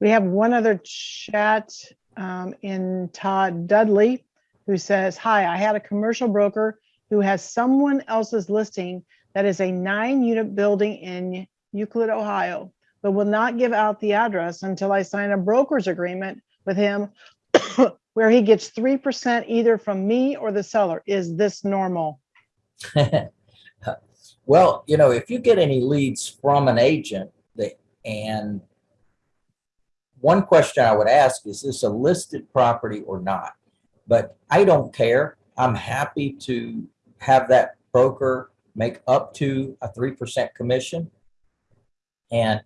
We have one other chat um, in Todd Dudley, who says, hi, I had a commercial broker who has someone else's listing that is a nine unit building in Euclid, Ohio, but will not give out the address until I sign a broker's agreement with him where he gets 3% either from me or the seller. Is this normal? Well, you know, if you get any leads from an agent that, and one question I would ask, is this a listed property or not? But I don't care. I'm happy to have that broker make up to a three percent commission. And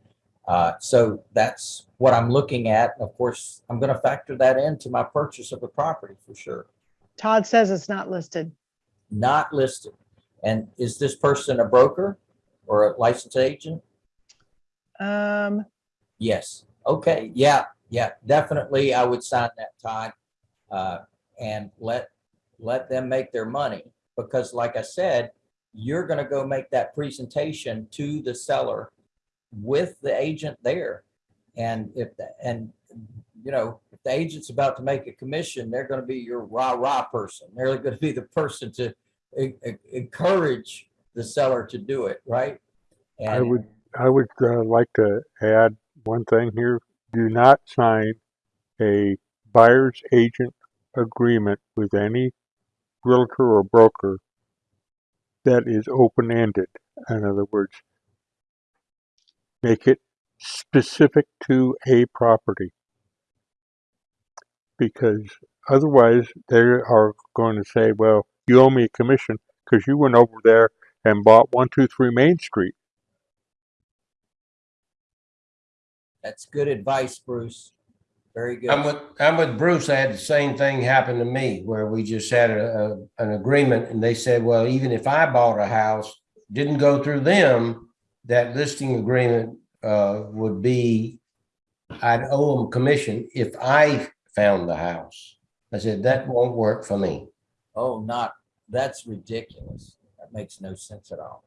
uh, so that's what I'm looking at. Of course, I'm gonna factor that into my purchase of the property for sure. Todd says it's not listed. Not listed. And is this person a broker or a licensed agent? Um, Yes. Okay. Yeah. Yeah. Definitely. I would sign that, Todd. Uh, and let, let them make their money. Because like I said, you're gonna go make that presentation to the seller with the agent there. And if, the- and, you know, if the agent's about to make a commission, they're gonna be your rah-rah person. They're gonna be the person to en- en- encourage the seller to do it, right? I would, I would uh, like to add one thing here. Do not sign a buyer's agent agreement with any realtor or broker that is open-ended. In other words, make it specific to a property. Because otherwise they are going to say, well, you owe me a commission because you went over there and bought one, two, three Main Street. That's good advice, Bruce. Very good. I'm with, I'm with Bruce. I had the same thing happen to me where we just had a, a, an agreement and they said, well, even if I bought a house, didn't go through them, that listing agreement, uh, would be, I'd owe them commission if I found the house. I said, that won't work for me. Oh, not, that's ridiculous. That makes no sense at all.